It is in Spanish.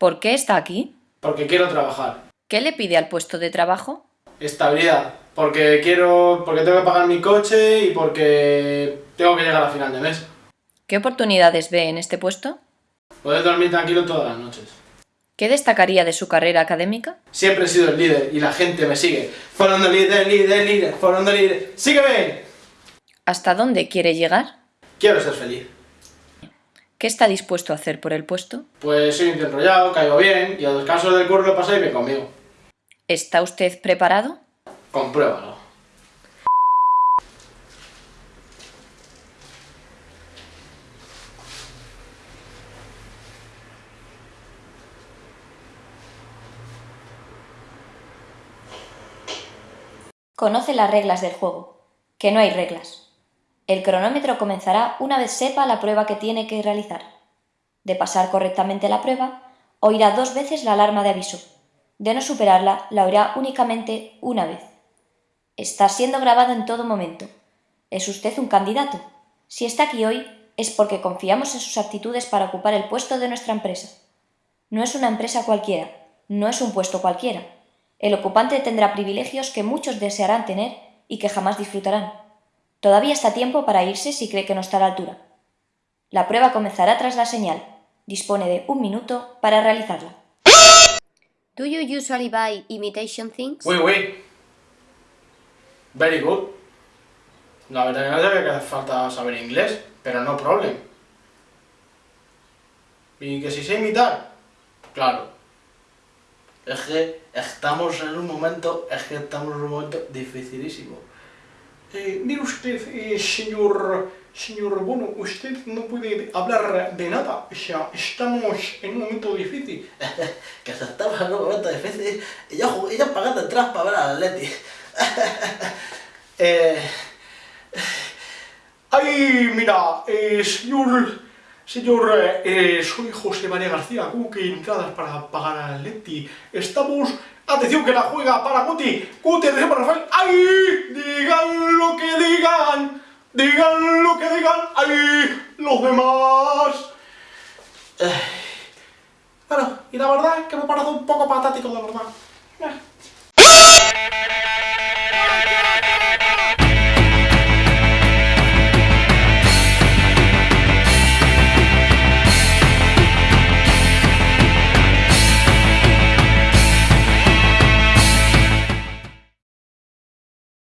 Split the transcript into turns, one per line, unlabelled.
¿Por qué está aquí?
Porque quiero trabajar.
¿Qué le pide al puesto de trabajo?
Estabilidad. Porque quiero... porque tengo que pagar mi coche y porque tengo que llegar a final de mes.
¿Qué oportunidades ve en este puesto?
Poder dormir tranquilo todas las noches.
¿Qué destacaría de su carrera académica?
Siempre he sido el líder y la gente me sigue. Fondo líder, líder, líder, fondo líder. ¡Sígueme!
¿Hasta dónde quiere llegar?
Quiero ser feliz.
¿Qué está dispuesto a hacer por el puesto?
Pues soy enrollado, caigo bien y a los casos del curro pasáis bien conmigo.
¿Está usted preparado?
Compruébalo.
Conoce las reglas del juego, que no hay reglas. El cronómetro comenzará una vez sepa la prueba que tiene que realizar. De pasar correctamente la prueba, oirá dos veces la alarma de aviso. De no superarla, la oirá únicamente una vez. Está siendo grabado en todo momento. ¿Es usted un candidato? Si está aquí hoy, es porque confiamos en sus aptitudes para ocupar el puesto de nuestra empresa. No es una empresa cualquiera, no es un puesto cualquiera. El ocupante tendrá privilegios que muchos desearán tener y que jamás disfrutarán. Todavía está tiempo para irse si cree que no está a la altura. La prueba comenzará tras la señal. Dispone de un minuto para realizarla.
Do you usually buy imitation things?
Oui, oui. Very good. La verdad que no que hace falta saber inglés, pero no problem. ¿Y que si sé imitar? Claro. Es que estamos en un momento, es que estamos en un momento dificilísimo. Eh, mire usted, eh, señor, señor Bono, usted no puede hablar de nada, o sea, estamos en un momento difícil. que se estamos en un momento difícil y yo, y yo pagando atrás para ver al Atleti. eh, ay, mira, eh, señor, señor, eh, soy José María García, ¿cómo que entradas para pagar al Atleti? Estamos Atención que la juega para Guti. Guti, atención para Rafael. ¡Ay! Digan Digan. ¡Ay! Los demás. Bueno, y la verdad que me parado un poco patático, de verdad.